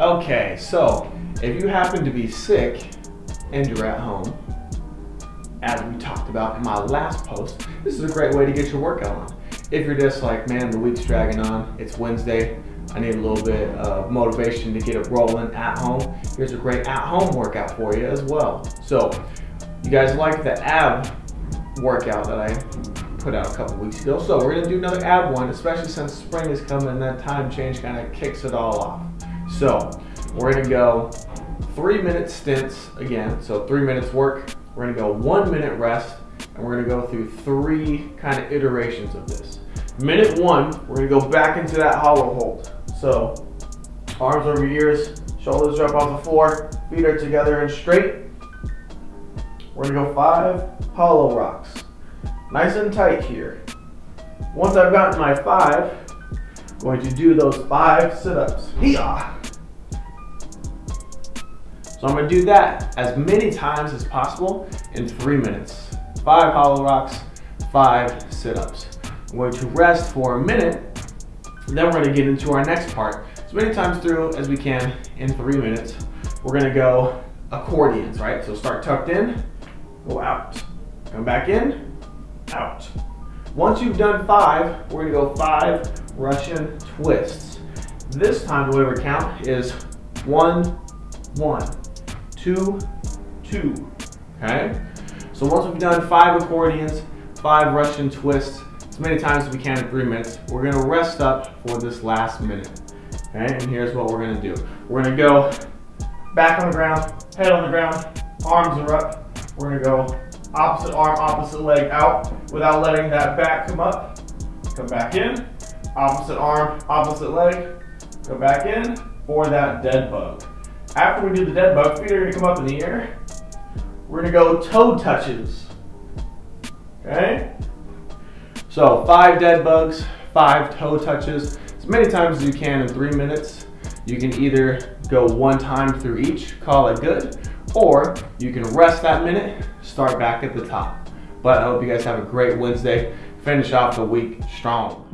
Okay, so if you happen to be sick and you're at home, as we talked about in my last post, this is a great way to get your workout on. If you're just like, man, the week's dragging on, it's Wednesday, I need a little bit of motivation to get it rolling at home, here's a great at-home workout for you as well. So, you guys like the ab workout that I put out a couple weeks ago. So we're gonna do another ab one, especially since spring is coming and that time change kind of kicks it all off. So we're gonna go three minute stints again. So three minutes work, we're gonna go one minute rest, and we're gonna go through three kind of iterations of this. Minute one, we're gonna go back into that hollow hold. So arms over ears, shoulders drop off the floor, feet are together and straight. We're gonna go five hollow rocks. Nice and tight here. Once I've gotten my five, I'm going to do those five sit-ups. So I'm gonna do that as many times as possible in three minutes. Five hollow rocks, five sit-ups. I'm going to rest for a minute, then we're gonna get into our next part. As many times through as we can in three minutes. We're gonna go accordions, right? So start tucked in, go out. Come back in, out. Once you've done five, we're gonna go five Russian twists. This time the way we count is one, one two, two, okay? So once we've done five accordions, five Russian twists, as many times as we can in three minutes, we're gonna rest up for this last minute, okay? And here's what we're gonna do. We're gonna go back on the ground, head on the ground, arms are up. We're gonna go opposite arm, opposite leg out without letting that back come up. Come back in, opposite arm, opposite leg, go back in for that dead bug. After we do the dead bug, feet are gonna come up in the air. We're gonna go toe touches. Okay? So five dead bugs, five toe touches, as many times as you can in three minutes. You can either go one time through each, call it good, or you can rest that minute, start back at the top. But I hope you guys have a great Wednesday, finish off the week strong.